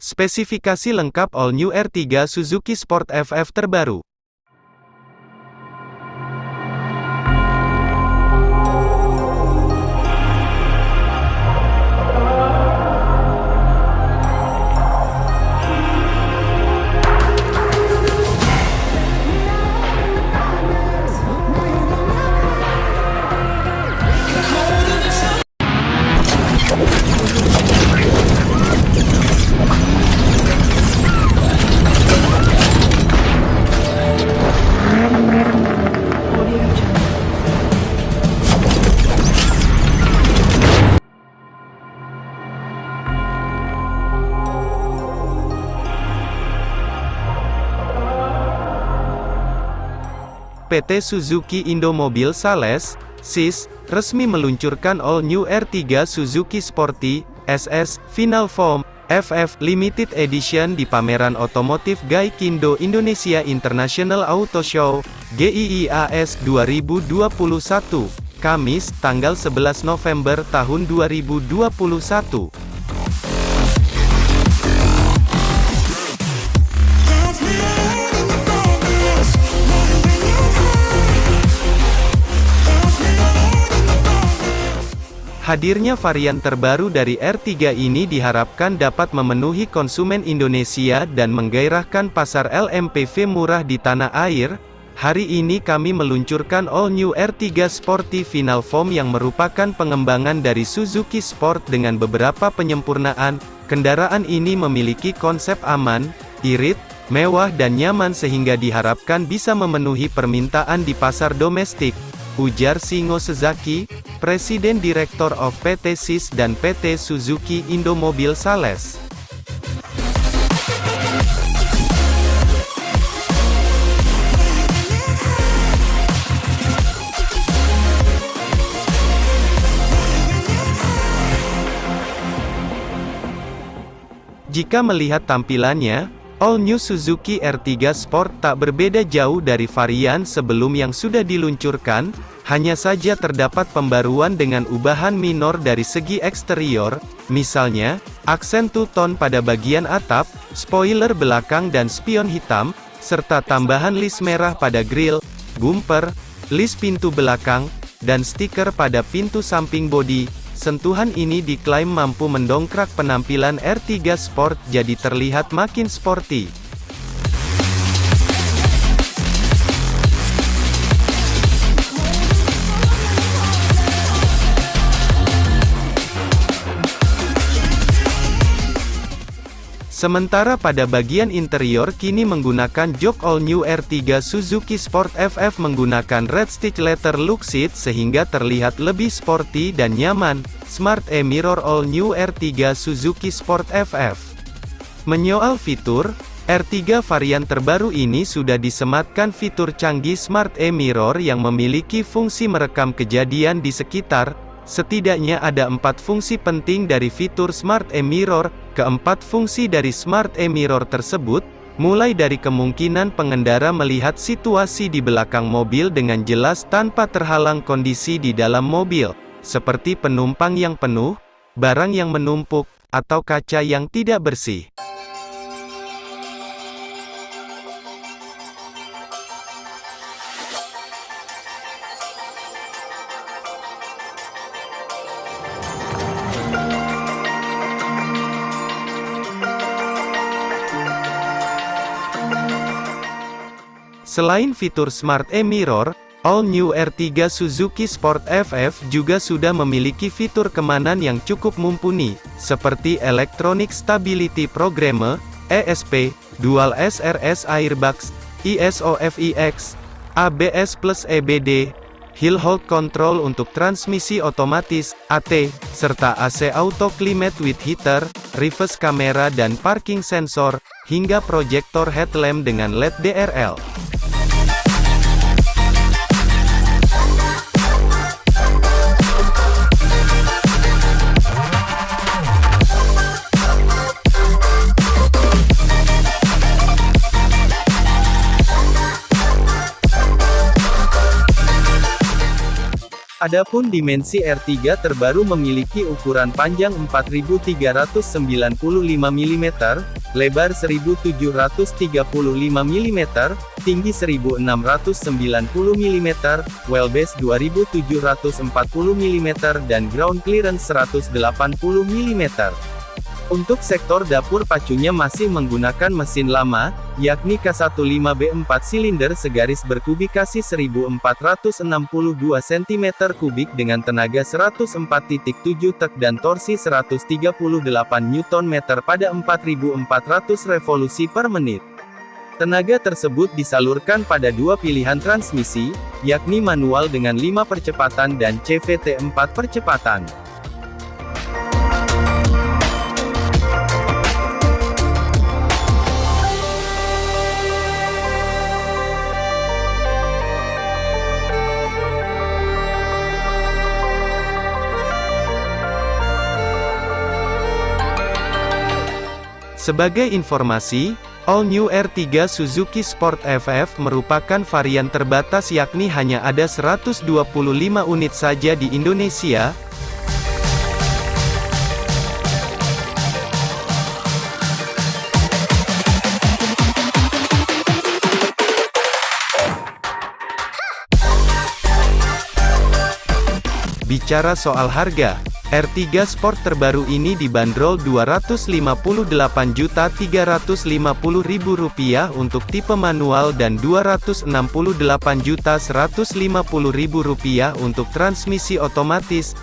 Spesifikasi lengkap All New R3 Suzuki Sport FF terbaru. PT Suzuki Indomobil Sales, SIS, resmi meluncurkan All New R3 Suzuki Sporty, SS, Final Form, FF Limited Edition di pameran otomotif Gaikindo Indonesia International Auto Show, GIIAS 2021, Kamis, tanggal 11 November tahun 2021. Hadirnya varian terbaru dari R3 ini diharapkan dapat memenuhi konsumen Indonesia dan menggairahkan pasar LMPV murah di tanah air. Hari ini kami meluncurkan All New R3 Sporty Final Form yang merupakan pengembangan dari Suzuki Sport dengan beberapa penyempurnaan. Kendaraan ini memiliki konsep aman, irit, mewah dan nyaman sehingga diharapkan bisa memenuhi permintaan di pasar domestik. Ujar Singo Sezaki, Presiden Direktur of PT SIS dan PT Suzuki Indomobil Sales. Jika melihat tampilannya, All New Suzuki R3 Sport tak berbeda jauh dari varian sebelum yang sudah diluncurkan, hanya saja terdapat pembaruan dengan ubahan minor dari segi eksterior, misalnya, aksen two-tone pada bagian atap, spoiler belakang dan spion hitam, serta tambahan list merah pada grill, bumper, list pintu belakang, dan stiker pada pintu samping bodi. Sentuhan ini diklaim mampu mendongkrak penampilan R3 Sport jadi terlihat makin sporty. Sementara pada bagian interior kini menggunakan jok all new R3 Suzuki Sport FF menggunakan red stitch letter look seat sehingga terlihat lebih sporty dan nyaman. Smart E-Mirror all new R3 Suzuki Sport FF. Menyoal fitur, R3 varian terbaru ini sudah disematkan fitur canggih Smart E-Mirror yang memiliki fungsi merekam kejadian di sekitar, Setidaknya ada empat fungsi penting dari fitur Smart E-Mirror, keempat fungsi dari Smart E-Mirror tersebut, mulai dari kemungkinan pengendara melihat situasi di belakang mobil dengan jelas tanpa terhalang kondisi di dalam mobil, seperti penumpang yang penuh, barang yang menumpuk, atau kaca yang tidak bersih. Selain fitur Smart E-Mirror, All New R3 Suzuki Sport FF juga sudah memiliki fitur kemanan yang cukup mumpuni, seperti Electronic Stability Programme, ESP, Dual SRS Airbags, ISOFIX, ABS plus EBD, Hill Hold Control untuk transmisi otomatis, AT, serta AC Auto Climate with Heater, reverse kamera dan parking sensor, hingga proyektor headlamp dengan LED DRL. Adapun dimensi R3 terbaru memiliki ukuran panjang 4395 mm, lebar 1735 mm, tinggi 1690 mm, wheelbase 2740 mm dan ground clearance 180 mm. Untuk sektor dapur pacunya masih menggunakan mesin lama, yakni K15B 4 silinder segaris berkubikasi 1462 cm3 dengan tenaga 104.7 tek dan torsi 138 Nm pada 4400 revolusi per menit. Tenaga tersebut disalurkan pada dua pilihan transmisi, yakni manual dengan 5 percepatan dan CVT 4 percepatan. Sebagai informasi, All New R3 Suzuki Sport FF merupakan varian terbatas yakni hanya ada 125 unit saja di Indonesia, Bicara soal harga, R3 Sport terbaru ini dibanderol Rp258.350.000 untuk tipe manual dan Rp268.150.000 untuk transmisi otomatis.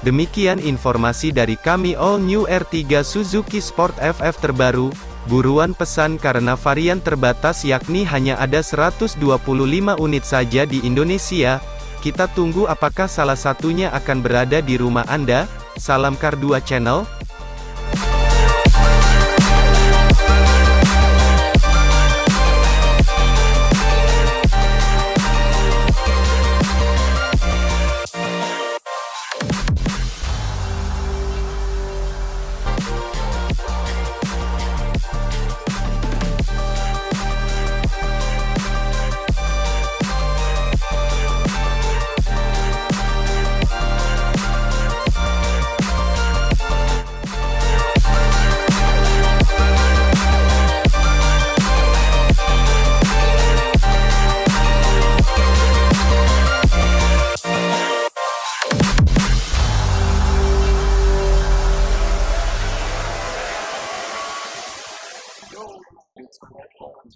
Demikian informasi dari kami All New R3 Suzuki Sport FF terbaru, buruan pesan karena varian terbatas yakni hanya ada 125 unit saja di Indonesia, kita tunggu apakah salah satunya akan berada di rumah Anda, salam Kar 2 Channel,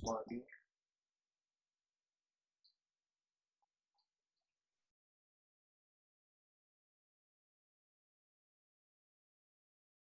one